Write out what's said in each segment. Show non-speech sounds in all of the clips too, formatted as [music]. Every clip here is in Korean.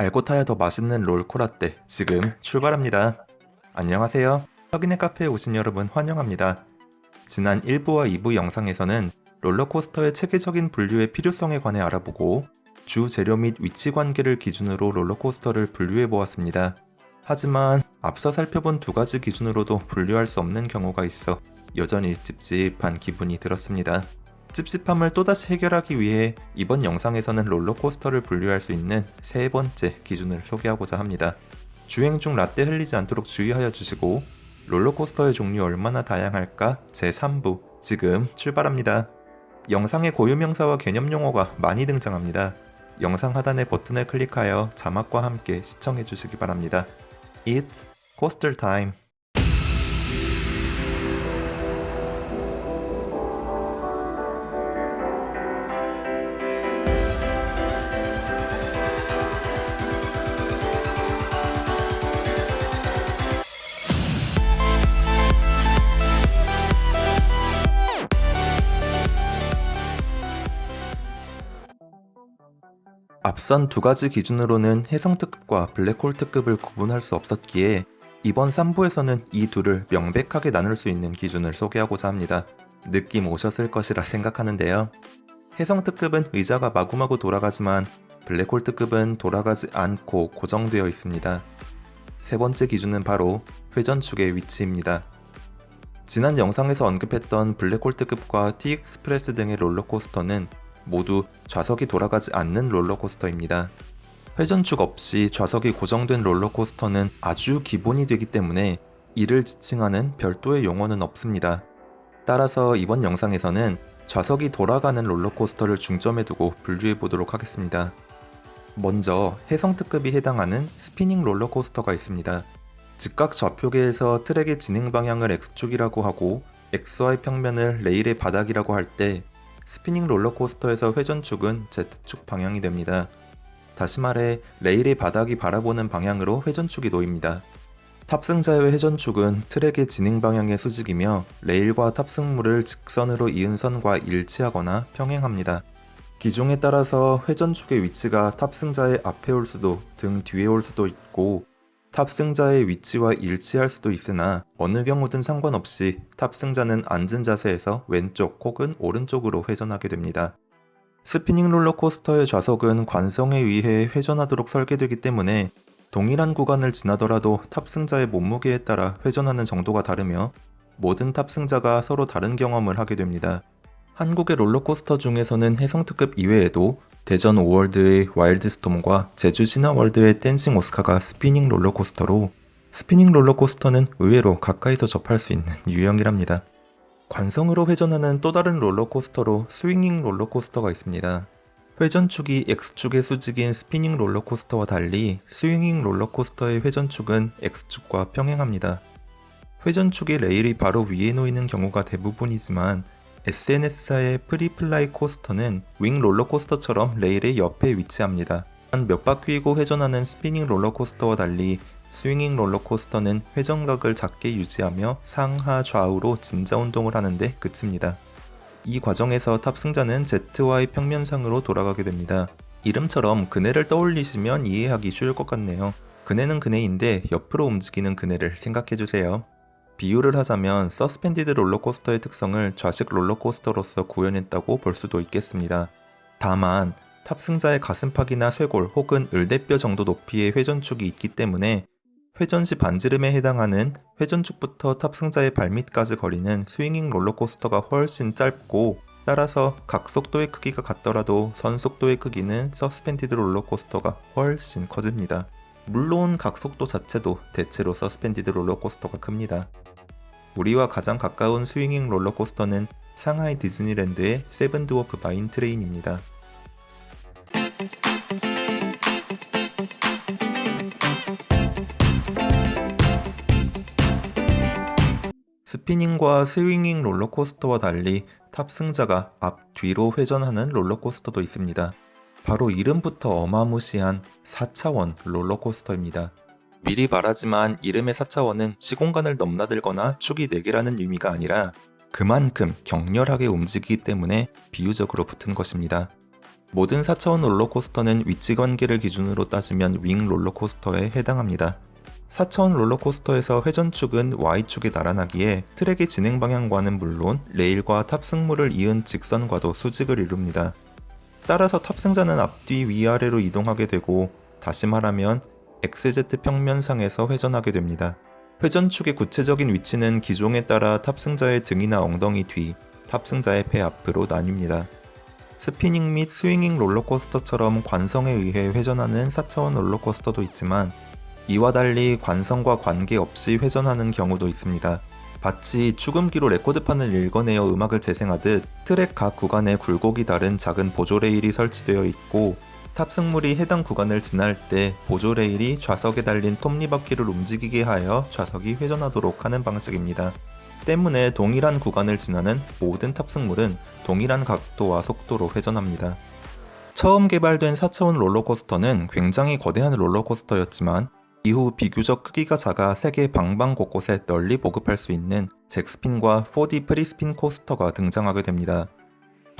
알고 타야 더 맛있는 롤코라떼 지금 출발합니다. 안녕하세요. 혁인의 카페에 오신 여러분 환영합니다. 지난 1부와 2부 영상에서는 롤러코스터의 체계적인 분류의 필요성에 관해 알아보고 주 재료 및 위치 관계를 기준으로 롤러코스터를 분류해 보았습니다. 하지만 앞서 살펴본 두 가지 기준으로도 분류할 수 없는 경우가 있어 여전히 찝찝한 기분이 들었습니다. 찝찝함을 또다시 해결하기 위해 이번 영상에서는 롤러코스터를 분류할 수 있는 세 번째 기준을 소개하고자 합니다. 주행 중 라떼 흘리지 않도록 주의하여 주시고 롤러코스터의 종류 얼마나 다양할까 제3부 지금 출발합니다. 영상의 고유명사와 개념용어가 많이 등장합니다. 영상 하단의 버튼을 클릭하여 자막과 함께 시청해 주시기 바랍니다. It's coaster time. 앞선 두 가지 기준으로는 혜성 특급과 블랙홀 특급을 구분할 수 없었기에 이번 3부에서는 이 둘을 명백하게 나눌 수 있는 기준을 소개하고자 합니다. 느낌 오셨을 것이라 생각하는데요. 혜성 특급은 의자가 마구마구 돌아가지만 블랙홀 특급은 돌아가지 않고 고정되어 있습니다. 세 번째 기준은 바로 회전축의 위치입니다. 지난 영상에서 언급했던 블랙홀 특급과 T-익스프레스 등의 롤러코스터는 모두 좌석이 돌아가지 않는 롤러코스터입니다. 회전축 없이 좌석이 고정된 롤러코스터는 아주 기본이 되기 때문에 이를 지칭하는 별도의 용어는 없습니다. 따라서 이번 영상에서는 좌석이 돌아가는 롤러코스터를 중점에 두고 분류해 보도록 하겠습니다. 먼저 혜성특급이 해당하는 스피닝 롤러코스터가 있습니다. 직각 좌표계에서 트랙의 진행 방향을 X축이라고 하고 XY 평면을 레일의 바닥이라고 할 때 스피닝 롤러코스터에서 회전축은 Z축 방향이 됩니다. 다시 말해 레일의 바닥이 바라보는 방향으로 회전축이 놓입니다. 탑승자의 회전축은 트랙의 진행 방향의 수직이며 레일과 탑승물을 직선으로 이은 선과 일치하거나 평행합니다. 기종에 따라서 회전축의 위치가 탑승자의 앞에 올 수도 등 뒤에 올 수도 있고 탑승자의 위치와 일치할 수도 있으나 어느 경우든 상관없이 탑승자는 앉은 자세에서 왼쪽 혹은 오른쪽으로 회전하게 됩니다. 스피닝 롤러코스터의 좌석은 관성에 의해 회전하도록 설계되기 때문에 동일한 구간을 지나더라도 탑승자의 몸무게에 따라 회전하는 정도가 다르며 모든 탑승자가 서로 다른 경험을 하게 됩니다. 한국의 롤러코스터 중에서는 혜성특급 이외에도 대전 오월드의 와일드스톰과 제주 신화월드의 댄싱 오스카가 스피닝 롤러코스터로 스피닝 롤러코스터는 의외로 가까이서 접할 수 있는 [laughs] 유형이랍니다. 관성으로 회전하는 또 다른 롤러코스터로 swinging 롤러코스터가 있습니다. 회전축이 X축의 수직인 스피닝 롤러코스터와 달리 swinging 롤러코스터의 회전축은 X축과 평행합니다. 회전축의 레일이 바로 위에 놓이는 경우가 대부분이지만 S&S사의 프리플라이 코스터는 wing 롤러코스터처럼 레일의 옆에 위치합니다. 몇 바퀴이고 회전하는 스피닝 롤러코스터와 달리 swinging 롤러코스터는 회전각을 작게 유지하며 상하 좌우로 진자 운동을 하는데 그칩니다. 이 과정에서 탑승자는 ZY 평면상으로 돌아가게 됩니다. 이름처럼 그네를 떠올리시면 이해하기 쉬울 것 같네요. 그네는 그네인데 옆으로 움직이는 그네를 생각해주세요. 비유를 하자면 suspended 롤러코스터의 특성을 좌식 롤러코스터로서 구현했다고 볼 수도 있겠습니다. 다만 탑승자의 가슴팍이나 쇄골 혹은 울대뼈 정도 높이의 회전축이 있기 때문에 회전 시 반지름에 해당하는 회전축부터 탑승자의 발밑까지 거리는 swinging 롤러코스터가 훨씬 짧고 따라서 각 속도의 크기가 같더라도 선 속도의 크기는 suspended 롤러코스터가 훨씬 커집니다. 물론 각 속도 자체도 대체로 suspended 롤러코스터가 큽니다. 우리와 가장 가까운 swinging 롤러코스터는 상하이 디즈니랜드의 세븐드워프 마인 트레인입니다. spinning과 swinging 롤러코스터와 달리 탑승자가 앞, 뒤로 회전하는 롤러코스터도 있습니다. 바로 이름부터 어마무시한 4차원 롤러코스터입니다. 미리 말하지만 이름의 4차원은 시공간을 넘나들거나 축이 4개라는 의미가 아니라 그만큼 격렬하게 움직이기 때문에 비유적으로 붙은 것입니다. 모든 4차원 롤러코스터는 위치 관계를 기준으로 따지면 윙 롤러코스터에 해당합니다. 4차원 롤러코스터에서 회전축은 Y축에 나란하기에 트랙의 진행 방향과는 물론 레일과 탑승물을 이은 직선과도 수직을 이룹니다. 따라서 탑승자는 앞뒤 위아래로 이동하게 되고 다시 말하면 XZ 평면상에서 회전하게 됩니다. 회전축의 구체적인 위치는 기종에 따라 탑승자의 등이나 엉덩이 뒤, 탑승자의 배 앞으로 나뉩니다. 스피닝 및 swinging 롤러코스터처럼 관성에 의해 회전하는 4차원 롤러코스터도 있지만 이와 달리 관성과 관계없이 회전하는 경우도 있습니다. 마치 축음기로 레코드판을 읽어내어 음악을 재생하듯 트랙 각 구간에 굴곡이 다른 작은 보조 레일이 설치되어 있고 탑승물이 해당 구간을 지날 때 보조 레일이 좌석에 달린 톱니바퀴를 움직이게 하여 좌석이 회전하도록 하는 방식입니다. 때문에 동일한 구간을 지나는 모든 탑승물은 동일한 각도와 속도로 회전합니다. 처음 개발된 4차원 롤러코스터는 굉장히 거대한 롤러코스터였지만 이후 비교적 크기가 작아 세계 방방 곳곳에 널리 보급할 수 있는 잭스핀과 4D 프리스핀 코스터가 등장하게 됩니다.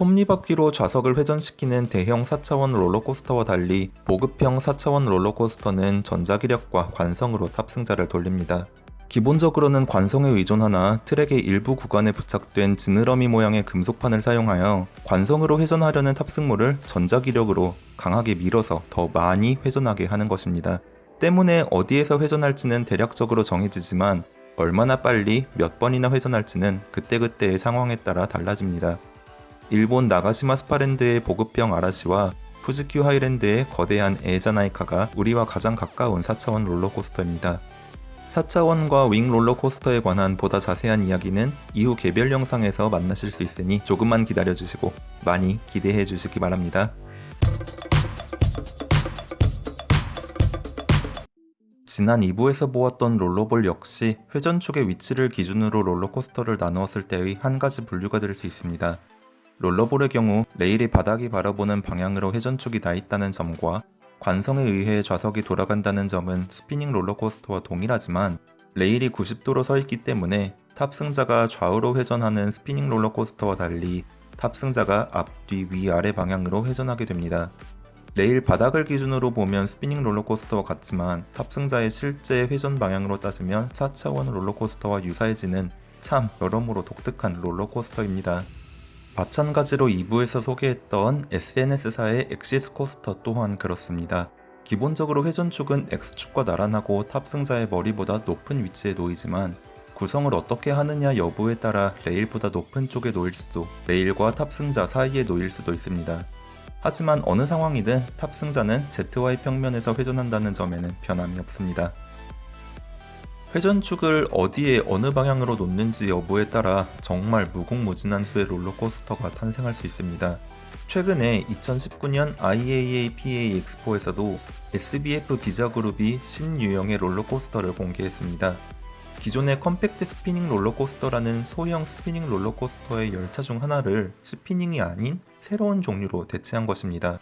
톱니바퀴로 좌석을 회전시키는 대형 4차원 롤러코스터와 달리 보급형 4차원 롤러코스터는 전자기력과 관성으로 탑승자를 돌립니다. 기본적으로는 관성에 의존하나 트랙의 일부 구간에 부착된 지느러미 모양의 금속판을 사용하여 관성으로 회전하려는 탑승물을 전자기력으로 강하게 밀어서 더 많이 회전하게 하는 것입니다. 때문에 어디에서 회전할지는 대략적으로 정해지지만 얼마나 빨리 몇 번이나 회전할지는 그때그때의 상황에 따라 달라집니다. 일본 나가시마 스파랜드의 보급형 아라시와 후지큐 하이랜드의 거대한 에자나이카가 우리와 가장 가까운 4차원 롤러코스터입니다. 4차원과 wing 롤러코스터에 관한 보다 자세한 이야기는 이후 개별 영상에서 만나실 수 있으니 조금만 기다려주시고 많이 기대해 주시기 바랍니다. 지난 2부에서 보았던 roller ball 역시 회전축의 위치를 기준으로 롤러코스터를 나누었을 때의 한 가지 분류가 될 수 있습니다. roller ball의 경우 레일의 바닥이 바라보는 방향으로 회전축이 나 있다는 점과 관성에 의해 좌석이 돌아간다는 점은 스피닝 롤러코스터와 동일하지만 레일이 90도로 서 있기 때문에 탑승자가 좌우로 회전하는 스피닝 롤러코스터와 달리 탑승자가 앞뒤 위아래 방향으로 회전하게 됩니다. 레일 바닥을 기준으로 보면 스피닝 롤러코스터와 같지만 탑승자의 실제 회전 방향으로 따지면 4차원 롤러코스터와 유사해지는 참 여러모로 독특한 롤러코스터입니다. 마찬가지로 2부에서 소개했던 SNS사의 엑시스 코스터 또한 그렇습니다. 기본적으로 회전축은 X축과 나란하고 탑승자의 머리보다 높은 위치에 놓이지만 구성을 어떻게 하느냐 여부에 따라 레일보다 높은 쪽에 놓일 수도 레일과 탑승자 사이에 놓일 수도 있습니다. 하지만 어느 상황이든 탑승자는 ZY 평면에서 회전한다는 점에는 변함이 없습니다. 회전축을 어디에 어느 방향으로 놓는지 여부에 따라 정말 무궁무진한 수의 롤러코스터가 탄생할 수 있습니다. 최근에 2019년 IAAPA 엑스포에서도 SBF 비자그룹이 신유형의 롤러코스터를 공개했습니다. 기존의 compact spinning 롤러코스터라는 소형 스피닝 롤러코스터의 열차 중 하나를 spinning이 아닌 새로운 종류로 대체한 것입니다.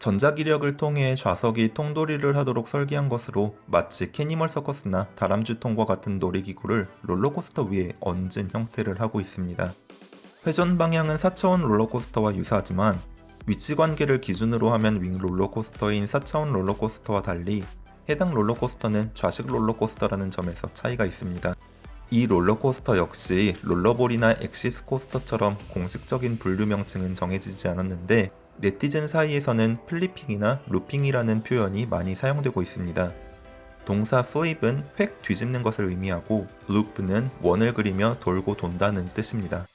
전자기력을 통해 좌석이 통돌이를 하도록 설계한 것으로 마치 캐니멀 서커스나 다람쥐통과 같은 놀이기구를 롤러코스터 위에 얹은 형태를 하고 있습니다. 회전 방향은 4차원 롤러코스터와 유사하지만 위치 관계를 기준으로 하면 wing 롤러코스터인 4차원 롤러코스터와 달리 해당 롤러코스터는 좌식 롤러코스터라는 점에서 차이가 있습니다. 이 롤러코스터 역시 roller ball이나 axis coaster처럼 공식적인 분류 명칭은 정해지지 않았는데 네티즌 사이에서는 flipping이나 looping이라는 표현이 많이 사용되고 있습니다. 동사 flip은 휙 뒤집는 것을 의미하고 loop는 원을 그리며 돌고 돈다는 뜻입니다.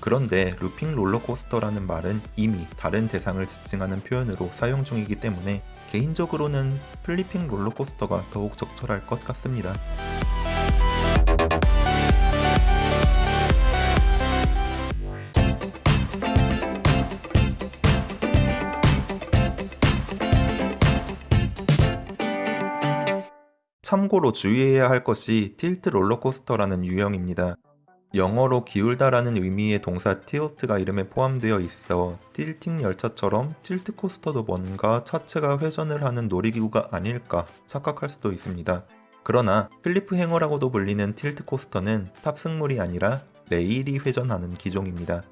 그런데 looping 롤러코스터라는 말은 이미 다른 대상을 지칭하는 표현으로 사용 중이기 때문에 개인적으로는 flipping 롤러코스터가 더욱 적절할 것 같습니다. 참고로 주의해야 할 것이 tilt 롤러코스터라는 유형입니다. 영어로 기울다라는 의미의 동사 tilt가 이름에 포함되어 있어 tilting 열차처럼 tilt coaster도 뭔가 차체가 회전을 하는 놀이기구가 아닐까 착각할 수도 있습니다. 그러나 cliffhanger라고도 불리는 tilt coaster는 탑승물이 아니라 레일이 회전하는 기종입니다.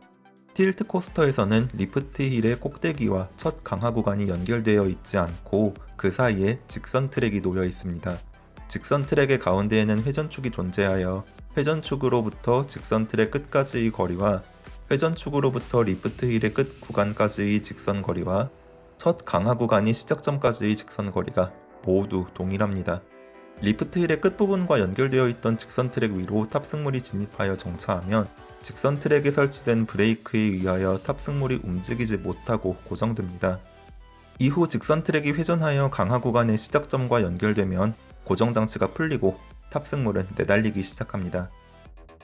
tilt coaster에서는 lift hill의 꼭대기와 첫 강하 구간이 연결되어 있지 않고 그 사이에 직선 트랙이 놓여 있습니다. 직선 트랙의 가운데에는 회전축이 존재하여 회전축으로부터 직선 트랙 끝까지의 거리와 회전축으로부터 lift hill의 끝 구간까지의 직선 거리와 첫 강하 구간이 시작점까지의 직선 거리가 모두 동일합니다. lift hill의 끝부분과 연결되어 있던 직선 트랙 위로 탑승물이 진입하여 정차하면 직선 트랙에 설치된 브레이크에 의하여 탑승물이 움직이지 못하고 고정됩니다. 이후 직선 트랙이 회전하여 강화 구간의 시작점과 연결되면 고정 장치가 풀리고 탑승물은 내달리기 시작합니다.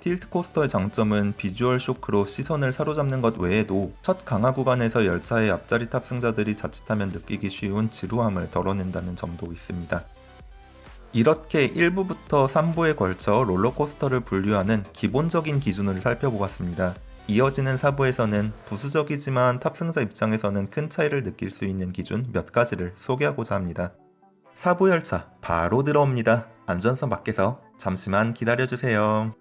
틸트 코스터의 장점은 비주얼 쇼크로 시선을 사로잡는 것 외에도 첫 강화 구간에서 열차의 앞자리 탑승자들이 자칫하면 느끼기 쉬운 지루함을 덜어낸다는 점도 있습니다. 이렇게 1부부터 3부에 걸쳐 롤러코스터를 분류하는 기본적인 기준을 살펴보았습니다. 이어지는 4부에서는 부수적이지만 탑승자 입장에서는 큰 차이를 느낄 수 있는 기준 몇 가지를 소개하고자 합니다. 4부 열차 바로 들어옵니다. 안전선 밖에서 잠시만 기다려주세요.